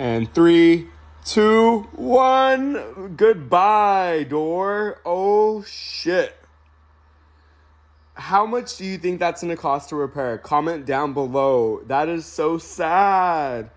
And three, two, one. Goodbye, door. Oh shit. How much do you think that's gonna cost to repair? Comment down below. That is so sad.